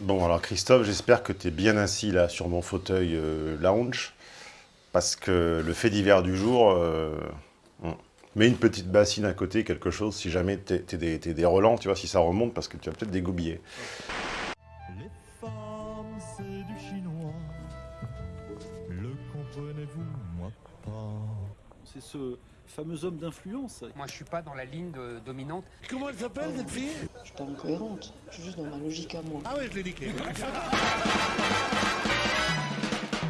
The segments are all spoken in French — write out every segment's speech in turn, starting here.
Bon, alors Christophe, j'espère que tu es bien assis là sur mon fauteuil euh, lounge, parce que le fait divers du jour, euh, on- une petite bassine à côté, quelque chose, si jamais t'es t'es des, t'es des relents, tu vois, si ça remonte, parce que tu vas peut-être dégoubiller. Les femmes, c'est du chinois. Le comprenez-vous, moi pas. C'est ce fameux homme d'influence. Moi, je suis pas dans la ligne de- dominante. Comment elle s'appelle cette fille? Je suis pas incohérente, je suis juste dans ma logique à moi. Ah ouais, je l'ai niqué.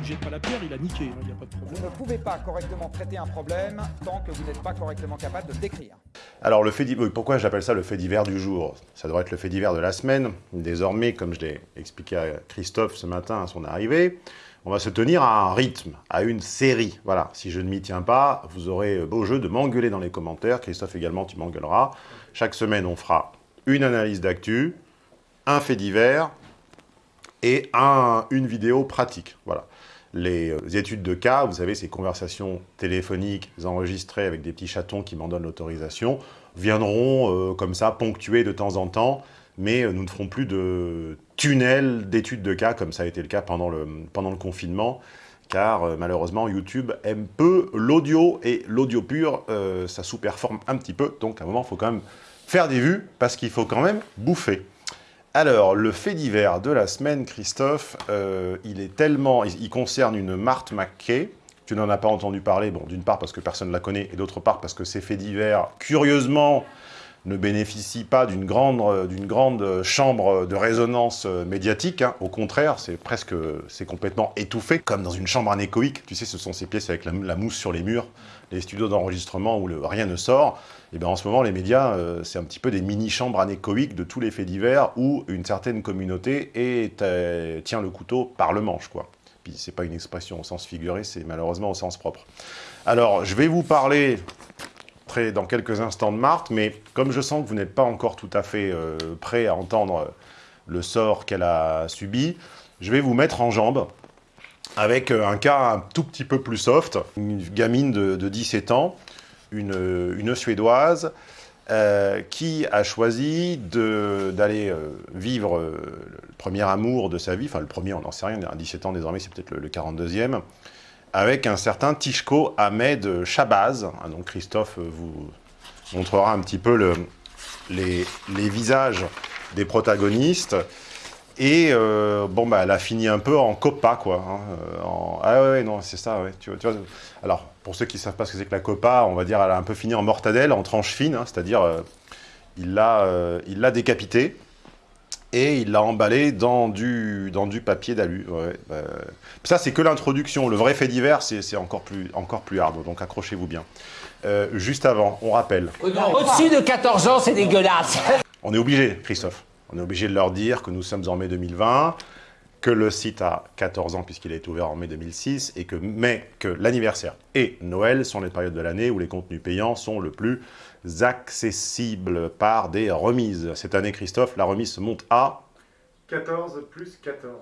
Jette pas la pierre, il a niqué, il n'y a pas de Vous problème. ne pouvez pas correctement traiter un problème tant que vous n'êtes pas correctement capable de le décrire. Alors, le fait divers, pourquoi j'appelle ça le fait divers du jour? Ça devrait être le fait divers de la semaine. Désormais, comme je l'ai expliqué à Christophe ce matin à son arrivée, on va se tenir à un rythme, à une série. Voilà, si je ne m'y tiens pas, vous aurez beau jeu de m'engueuler dans les commentaires. Christophe également, tu m'engueuleras. Chaque semaine, on fera une analyse d'actu, un fait divers et un- une vidéo pratique. Voilà. Les euh, études de cas, vous savez, ces conversations téléphoniques enregistrées avec des petits chatons qui m'en donnent l'autorisation, viendront euh, comme ça, ponctuées de temps en temps, mais euh, nous ne ferons plus de tunnels d'études de cas, comme ça a été le cas pendant le, confinement, car euh, malheureusement, YouTube aime peu l'audio, et l'audio pur, euh, ça sous-performe un petit peu, donc à un moment, il faut quand même faire des vues, parce qu'il faut quand même bouffer. Alors, le fait divers de la semaine, Christophe, il est tellement... Il, il concerne une Marthe McKay. Tu n'en as pas entendu parler, bon, d'une part parce que personne ne la connaît, et d'autre part parce que ces faits divers, curieusement, ne bénéficient pas d'une grande, euh, grande chambre de résonance euh, médiatique. hein. Au contraire, c'est presque... C'est complètement étouffé, comme dans une chambre anéchoïque. Tu sais, ce sont ces pièces avec la, mousse sur les murs, les studios d'enregistrement où rien ne sort. Et bien en ce moment, les médias, euh, c'est un petit peu des mini-chambres anéchoïques de tous les faits divers où une certaine communauté est, euh, tient le couteau par le manche, quoi. Puis c'est pas une expression au sens figuré, c'est malheureusement au sens propre. Alors, je vais vous parler dans quelques instants de Marthe, mais comme je sens que vous n'êtes pas encore tout à fait euh, prêt à entendre euh, le sort qu'elle a subi, je vais vous mettre en jambe avec euh, un cas un tout petit peu plus soft, une gamine de, de 17 ans, une, Suédoise, qui a choisi d'aller vivre le premier amour de sa vie, enfin le premier, on n'en sait rien, à 17 ans désormais, c'est peut-être le, le 42e, avec un certain Tishko Ahmed Shabazz. Ah, donc Christophe euh, vous montrera un petit peu le- les, visages des protagonistes. Et euh, bon, bah, elle a fini un peu en copa, quoi. hein, euh, Ah ouais, non, c'est ça, ouais. Alors, pour ceux qui ne savent pas ce que c'est que la copa, on va dire, elle a un peu fini en mortadelle, en tranche fine, hein, c'est-à-dire, euh, il l'a décapité et il l'a emballé dans du, dans du papier d'alu. ouais, euh. Ça, c'est que l'introduction. Le vrai fait divers, c'est c'est encore plus, encore plus hard, donc accrochez-vous bien. Euh, juste avant, on rappelle, Au-dessus de 14 ans, c'est dégueulasse. on est obligé, Christophe, on est obligé de leur dire que nous sommes en mai 2020, que le site a 14 ans puisqu'il a été ouvert en mai 2006, et que, mais que l'anniversaire et Noël sont les périodes de l'année où les contenus payants sont le plus accessibles par des remises. Cette année, Christophe, la remise se monte à 14 plus 14.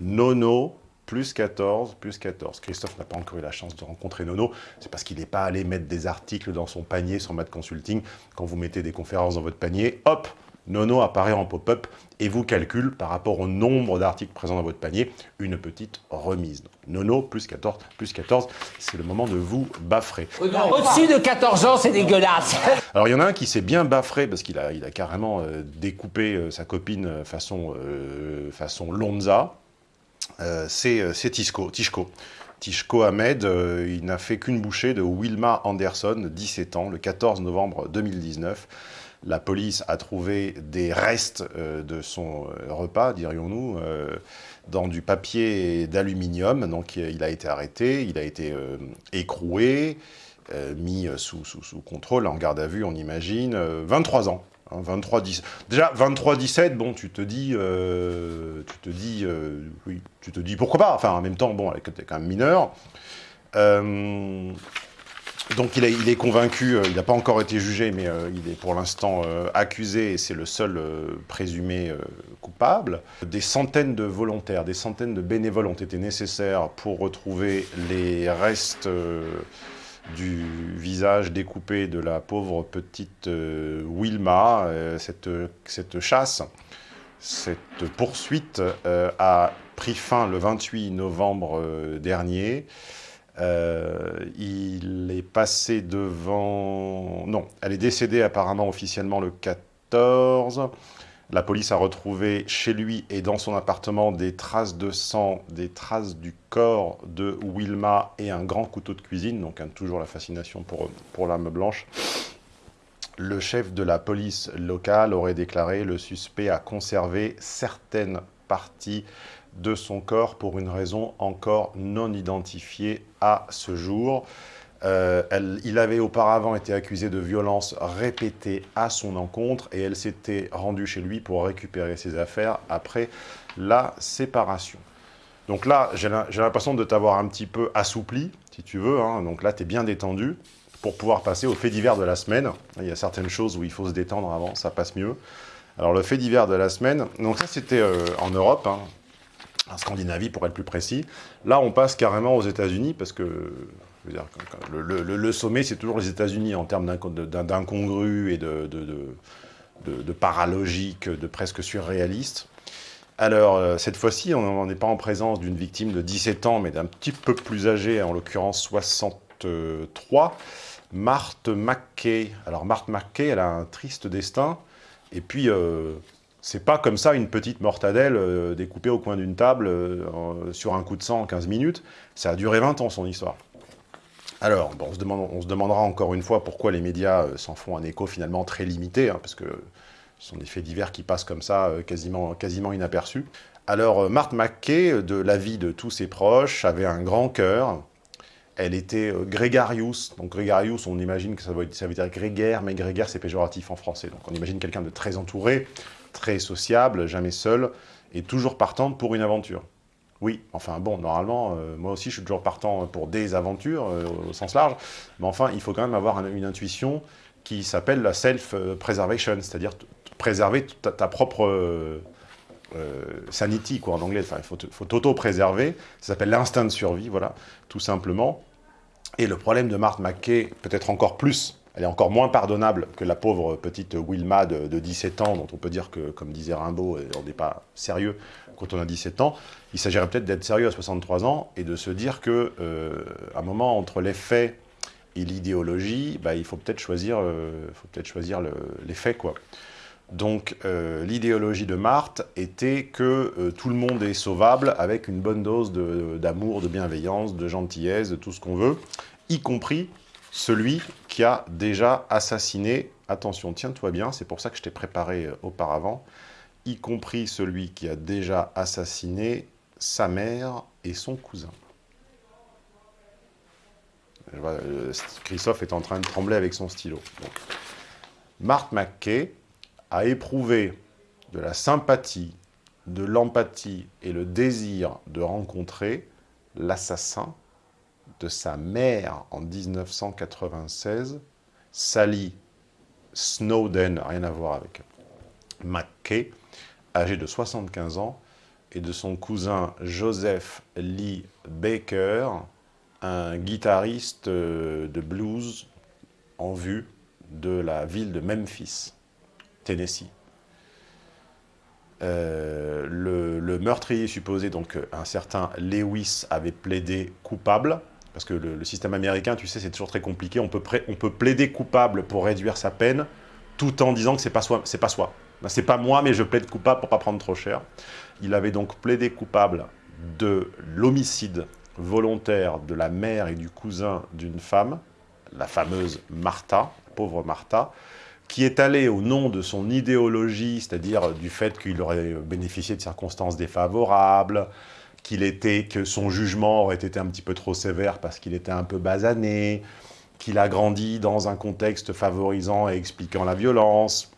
Nono plus 14, plus 14. Christophe n'a pas encore eu la chance de rencontrer Nono, c'est parce qu'il n'est pas allé mettre des articles dans son panier sur Mad Consulting. Quand vous mettez des conférences dans votre panier, hop, Nono apparaît en pop-up et vous calcule par rapport au nombre d'articles présents dans votre panier une petite remise. Nono plus 14, plus 14, c'est le moment de vous baffrer. Au-dessus de 14 ans, c'est dégueulasse. Alors il y en a un qui s'est bien baffré parce qu'il a, il a carrément euh, découpé euh, sa copine euh, façon, euh, façon Lonza. C'est Tishko. Tishko. Tishko Ahmed, il n'a fait qu'une bouchée de Wilma Anderson, 17 ans, le 14 novembre 2019. La police a trouvé des restes euh, de son euh, repas, dirions-nous, euh, dans du papier d'aluminium. Donc il a été arrêté, il a été écroué, mis sous, contrôle, en garde à vue, on imagine, euh, 23 ans. hein, 23, 10. Déjà, 23, 17, bon, tu te dis, tu te dis, oui, tu te dis pourquoi pas. Enfin, en même temps, bon, tu es quand même mineur. Donc il, est convaincu, euh, il n'a pas encore été jugé, mais euh, il est pour l'instant euh, accusé et c'est le seul présumé coupable. Des centaines de volontaires, des centaines de bénévoles ont été nécessaires pour retrouver les restes du visage découpé de la pauvre petite Wilma, cette, cette chasse Cette poursuite a pris fin le 28 novembre dernier. Euh, il est passé devant... Non, elle est décédée apparemment officiellement le 14. La police a retrouvé chez lui et dans son appartement des traces de sang, des traces du corps de Wilma et un grand couteau de cuisine, donc toujours la fascination pour, pour l'arme blanche. Le chef de la police locale aurait déclaré le suspect a conservé certaines parties de son corps pour une raison encore non identifiée à ce jour. Euh, il avait auparavant été accusé de violences répétées à son encontre et elle s'était rendue chez lui pour récupérer ses affaires après la séparation. Donc là, j'ai l'impression de t'avoir un petit peu assoupli, si tu veux. Hein. Donc là, tu es bien détendu pour pouvoir passer au fait divers de la semaine. Il y a certaines choses où il faut se détendre avant, ça passe mieux. Alors le fait divers de la semaine, donc ça c'était euh, en Europe, hein, en Scandinavie pour être plus précis. Là on passe carrément aux États-Unis parce que le, sommet c'est toujours les États-Unis en termes d'incongru et de, de, paralogique, de presque surréaliste. Alors, euh, cette fois-ci, on n'est pas en présence d'une victime de 17 ans, mais d'un petit peu plus âgé, en l'occurrence 63. Marthe McKay. Alors Marthe McKay, elle a un triste destin. Et puis, euh, c'est pas comme ça une petite mortadelle euh, découpée au coin d'une table euh, sur un coup de sang en 15 minutes. Ça a duré 20 ans, son histoire. Alors, bon, on, se demandera encore une fois pourquoi les médias s'en font un écho finalement très limité, hein, parce que ce sont des faits divers qui passent comme ça, quasiment, quasiment inaperçus. Alors, Marthe McKay, de l'avis de tous ses proches, avait un grand cœur, elle était euh, Grégarius. Donc Grégarius, on imagine que ça veut, dire grégaire, mais grégaire, c'est péjoratif en français. Donc on imagine quelqu'un de très entouré, très sociable, jamais seul, et toujours partant pour une aventure. Oui, enfin bon, normalement, euh, moi aussi je suis toujours partant pour des aventures, euh, au sens large, mais enfin, il faut quand même avoir une intuition qui s'appelle la self-preservation, c'est-à-dire préserver ta, propre... sanity, quoi, en anglais. Enfin, il faut t'auto-préserver. Ça s'appelle l'instinct de survie, voilà, tout simplement. Et le problème de Marthe McKay, peut-être encore plus, elle est encore moins pardonnable que la pauvre petite Wilma de, 17 ans, dont on peut dire que, comme disait Rimbaud, on n'est pas sérieux quand on a 17 ans. Il s'agirait peut-être d'être sérieux à 63 ans et de se dire qu'à euh, un moment, entre les faits et l'idéologie, bah, il faut peut-être choisir, euh, peut choisir les faits, quoi. Donc euh, l'idéologie de Marthe était que tout le monde est sauvable avec une bonne dose d'amour, de, bienveillance, de gentillesse, de tout ce qu'on veut, y compris celui qui a déjà assassiné, attention, tiens-toi bien, c'est pour ça que je t'ai préparé euh, auparavant, y compris celui qui a déjà assassiné sa mère et son cousin. Christophe est en train de trembler avec son stylo. Marthe McKay, a éprouvé de la sympathie, de l'empathie et le désir de rencontrer l'assassin de sa mère en 1996, Sally Snowden, rien à voir avec McKay, âgé de 75 ans, et de son cousin Joseph Lee Baker, un guitariste de blues en vue de la ville de Memphis. Tennessee. Euh, le, meurtrier supposé, donc un certain Lewis, avait plaidé coupable, parce que le, système américain, tu sais, c'est toujours très compliqué, on peut, on peut plaider coupable pour réduire sa peine, tout en disant que c'est pas pas soi. Ben, c'est pas moi, mais je plaide coupable pour pas prendre trop cher. Il avait donc plaidé coupable de l'homicide volontaire de la mère et du cousin d'une femme, la fameuse Martha, pauvre Martha, qui est allé au nom de son idéologie, c'est-à-dire du fait qu'il aurait bénéficié de circonstances défavorables, qu'il était, que son jugement aurait été un petit peu trop sévère parce qu'il était un peu basané, qu'il a grandi dans un contexte favorisant et expliquant la violence,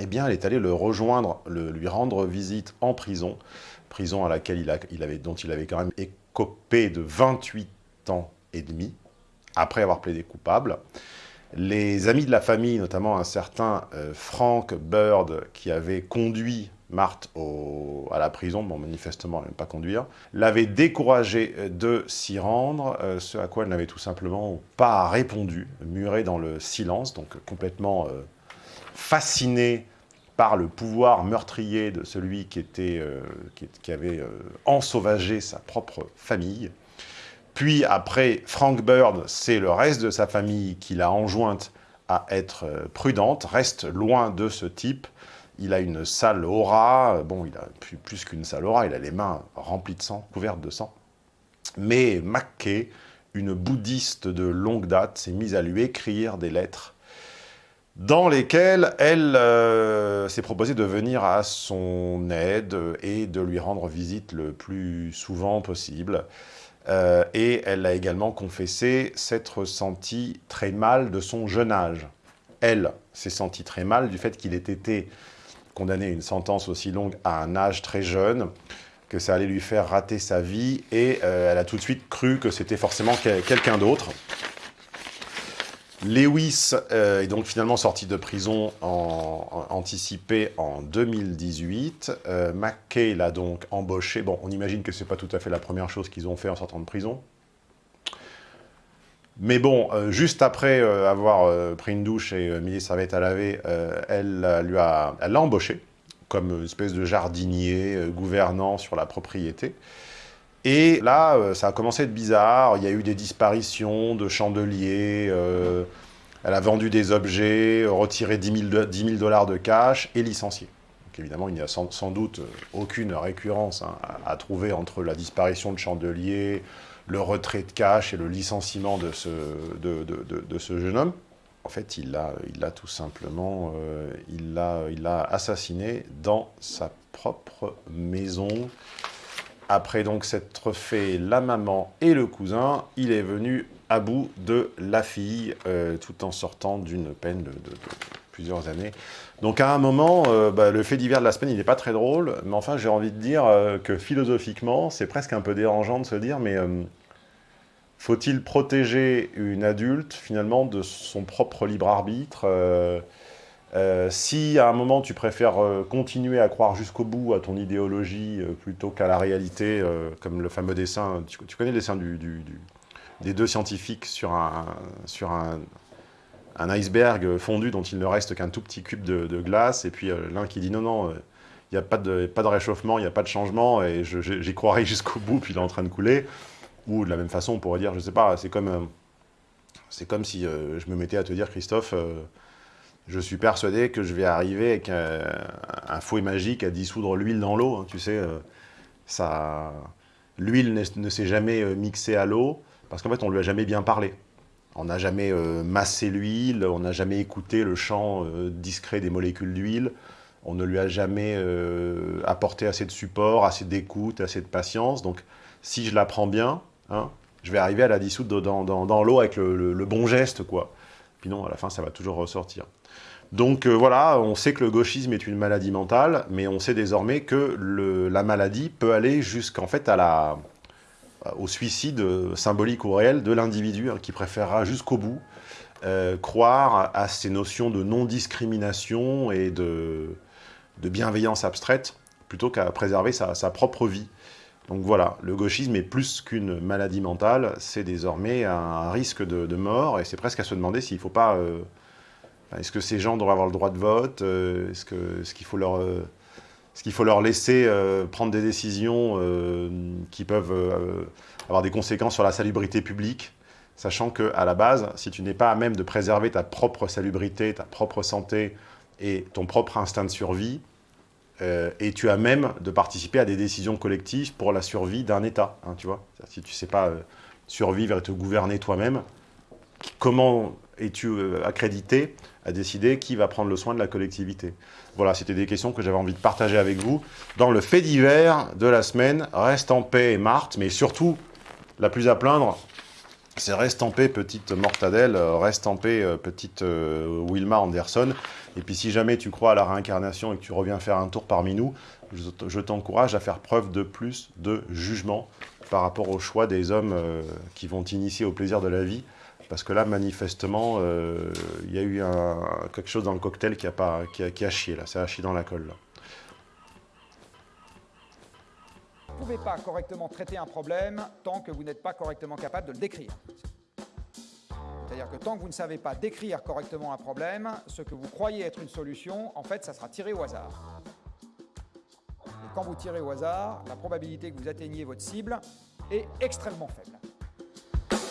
eh bien, elle est allée le rejoindre, le, lui rendre visite en prison, prison à laquelle il, a, il avait, dont il avait quand même écopé de 28 ans et demi, après avoir plaidé coupable. Les amis de la famille, notamment un certain euh, Frank Bird, qui avait conduit Marthe à la prison, bon manifestement elle n'aime pas conduire, l'avait découragé euh, de s'y rendre, euh, ce à quoi elle n'avait tout simplement pas répondu, murée dans le silence, donc complètement fascinée par le pouvoir meurtrier de celui qui, euh, qui, avait euh, ensauvagé sa propre famille. Puis après, Frank Bird, c'est le reste de sa famille qui l'a enjointe à être euh, prudente, reste loin de ce type. Il a une sale aura, bon, il a plus, qu'une sale aura, il a les mains remplies de sang, couvertes de sang. Mais McKay, une bouddhiste de longue date, s'est mise à lui écrire des lettres dans lesquelles elle euh, s'est proposé de venir à son aide et de lui rendre visite le plus souvent possible. Euh, et elle a également confessé s'être sentie très mal de son jeune âge. Elle s'est sentie très mal du fait qu'il ait été condamné à une sentence aussi longue à un âge très jeune, que ça allait lui faire rater sa vie, et euh, elle a tout de suite cru que c'était forcément quel- quelqu'un d'autre. Lewis euh, est donc finalement sorti de prison en, en- anticipé en 2018. Euh, McKay l'a donc embauché. Bon, on imagine que c'est pas tout à fait la première chose qu'ils ont fait en sortant de prison. Mais bon, euh, juste après euh, avoir euh, pris une douche et mis les serviettes à laver, elle l'a embauché comme une espèce de jardinier gouvernant sur la propriété. Et là, ça a commencé à être bizarre. Il y a eu des disparitions de chandeliers. elle a vendu des objets, retiré 10 000, do- 10 000 dollars de cash et licencié. Donc évidemment, il n'y a sans, doute aucune récurrence hein, à trouver entre la disparition de chandeliers, le retrait de cash et le licenciement de ce, de, de- de- ce jeune homme. En fait, il l'a il l'a tout simplement euh, il il assassiné dans sa propre maison. Après donc s'être fait la maman et le cousin, il est venu à bout de la fille, euh, tout en sortant d'une peine de, plusieurs années. Donc à un moment, euh, bah, le fait divers de la semaine, il n'est pas très drôle, mais enfin j'ai envie de dire que philosophiquement, c'est presque un peu dérangeant de se dire, mais faut-il protéger une adulte finalement de son propre libre arbitre euh, euh, si à un moment tu préfères euh, continuer à croire jusqu'au bout à ton idéologie plutôt qu'à la réalité, comme le fameux dessin, tu, connais le dessin du, du- du- des deux scientifiques sur un, iceberg fondu dont il ne reste qu'un tout petit cube de, glace, et puis l'un qui dit non, non, il n'y a pas de, pas de réchauffement, il n'y a pas de changement, et j'y croirai jusqu'au bout, puis il est en train de couler. Ou de la même façon, on pourrait dire, je sais pas, c'est comme, euh, c'est comme si euh, je me mettais à te dire, Christophe, euh, je suis persuadé que je vais arriver avec un fouet magique à dissoudre l'huile dans l'eau. hein, tu sais, ça, l'huile ne, s'est jamais mixée à l'eau parce qu'en fait, on lui a jamais bien parlé. On n'a jamais massé l'huile, on n'a jamais écouté le chant euh, discret des molécules d'huile. On ne lui a jamais apporté assez de support, assez d'écoute, assez de patience. Donc, si je la prends bien, hein, je vais arriver à la dissoudre dans, l'eau avec le, bon geste, quoi. Puis non, à la fin, ça va toujours ressortir. Donc euh, voilà, on sait que le gauchisme est une maladie mentale, mais on sait désormais que la maladie peut aller jusqu'en fait au suicide euh, symbolique ou réel de l'individu hein, qui préférera jusqu'au bout euh, croire à ces notions de non-discrimination et de, bienveillance abstraite plutôt qu'à préserver sa propre vie. Donc voilà, le gauchisme est plus qu'une maladie mentale, c'est désormais un risque de, mort, et c'est presque à se demander s'il ne faut pas... euh, est-ce que ces gens doivent avoir le droit de vote euh, Est-ce que- est-ce qu'il faut leur... euh, est-ce qu'il faut leur laisser prendre des décisions qui peuvent avoir des conséquences sur la salubrité publique, sachant que à la base, si tu n'es pas à même de préserver ta propre salubrité, ta propre santé et ton propre instinct de survie, euh, et tu as même de participer à des décisions collectives pour la survie d'un État, hein, tu vois. Si tu ne sais pas euh, survivre et te gouverner toi-même, comment es-tu euh, accrédité à décider qui va prendre le soin de la collectivité? Voilà, c'était des questions que j'avais envie de partager avec vous. Dans le fait divers de la semaine, reste en paix Marthe, mais surtout, la plus à plaindre, c'est reste petite Mortadelle, euh, reste euh, petite euh, Wilma Anderson. Et puis si jamais tu crois à la réincarnation et que tu reviens faire un tour parmi nous, je t'encourage à faire preuve de plus de jugement par rapport au choix des hommes qui vont t'initier au plaisir de la vie. Parce que là, manifestement, il y a eu quelque chose dans le cocktail qui a, pas, qui a, qui chié, là. Ça a chié dans la colle, là. Pouvez pas correctement traiter un problème tant que vous n'êtes pas correctement capable de le décrire. C'est-à-dire que tant que vous ne savez pas décrire correctement un problème, ce que vous croyez être une solution, en fait, ça sera tiré au hasard. Et quand vous tirez au hasard, la probabilité que vous atteigniez votre cible est extrêmement faible.